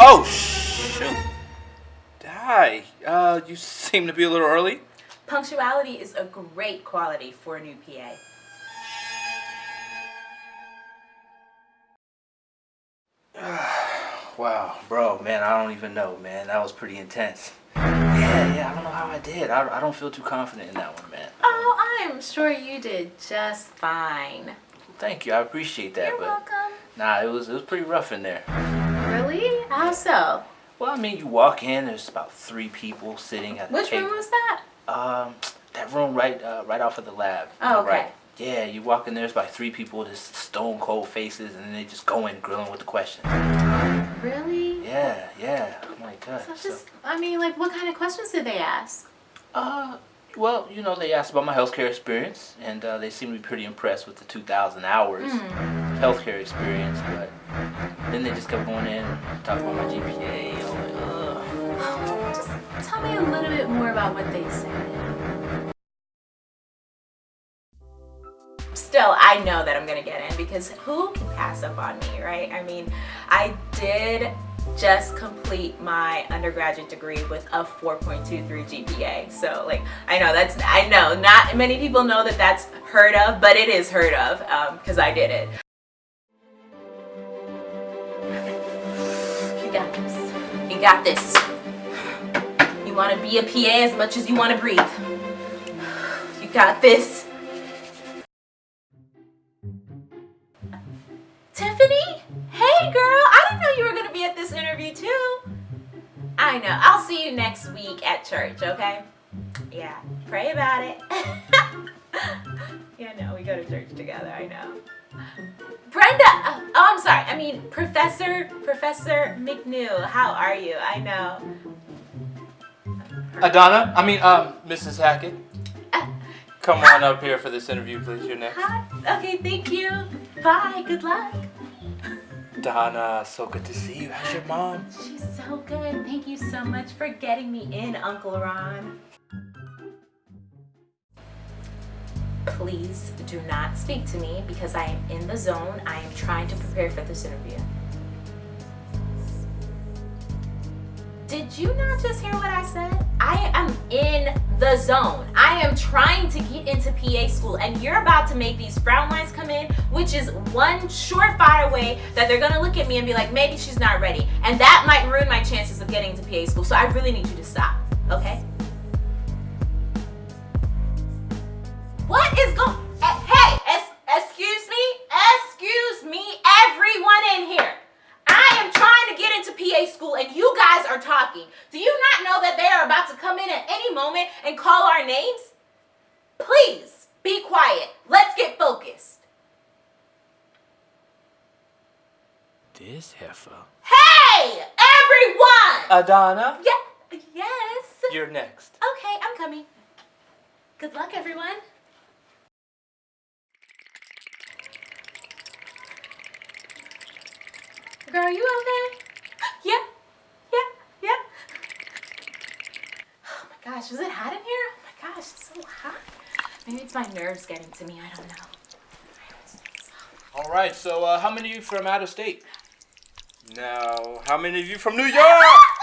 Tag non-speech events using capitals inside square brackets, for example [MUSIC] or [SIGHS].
Oh, shoot. Die. Uh, you [LAUGHS] seem to be a little early. Punctuality is a great quality for a new PA. [SIGHS] Wow, bro, man, I don't even know, man. That was pretty intense. Yeah, yeah, I don't know how I did. I, I don't feel too confident in that one, man. Oh, I'm sure you did just fine. Thank you, I appreciate that, You're but welcome. Nah, it was it was pretty rough in there. Really? How so? Well, I mean, you walk in, there's about three people sitting at the Which table. room was that? Um, that room right, uh, right off of the lab. Oh, the right. okay. Yeah, you walk in, there, there's about three people, just stone cold faces, and then they just go in grilling with the questions. Really? Yeah, yeah. Oh my god. So So, just, I mean, like, what kind of questions did they ask? uh, well, you know, they asked about my healthcare experience, and uh, they seemed to be pretty impressed with the 2,000 hours Hmm. of healthcare experience. But then they just kept going in, and talking about my GPA. I'm like, ugh. Just tell me a little bit more about what they said. Still, I know that I'm gonna get in because who can pass up on me, right? I mean, I did just complete my undergraduate degree with a 4.23 GPA. So like, I know that's, I know not many people know that that's heard of, but it is heard of um, because I did it. You got this. You got this. You want to be a PA as much as you want to breathe. You got this. Tiffany? Hey girl, I didn't know you were going to be at this interview too. I know. I'll see you next week at church, okay? Yeah, pray about it. [LAUGHS] yeah, no, we go to church together, I know. Brenda, oh, I'm sorry. I mean, Professor, Professor McNew, how are you? I know. Adana, I mean, um, Mrs. Hackett, Uh, come on up here for this interview, please. You're next. Hi. Okay, thank you. Bye. Good luck. Donna, so good to see you. How's your mom? She's so good. Thank you so much for getting me in, Uncle Ron. Please do not speak to me because I am in the zone. I am trying to prepare for this interview. Did you not just hear what I said? I am in the zone. I am trying to get into PA school and you're about to make these frown lines come in, which is one surefire way that they're gonna look at me and be like, maybe she's not ready. And that might ruin my chances of getting into PA school. So I really need you to stop, okay? What is going, eh, hey, es- excuse me, excuse me, everyone in here. I am trying to get into PA school and you are talking. Do you not know that they are about to come in at any moment and call our names? Please be quiet. Let's get focused. This heifer. Hey, everyone! Adana, yeah, yes. you're next. Okay, I'm coming. Good luck, everyone. Girl, are you okay? Yeah, yeah, yeah. Oh my gosh, is it hot in here? Oh my gosh, it's so hot. Maybe it's my nerves getting to me, I don't know. All right, so uh, how many of you from out of state? Now, how many of you from New York?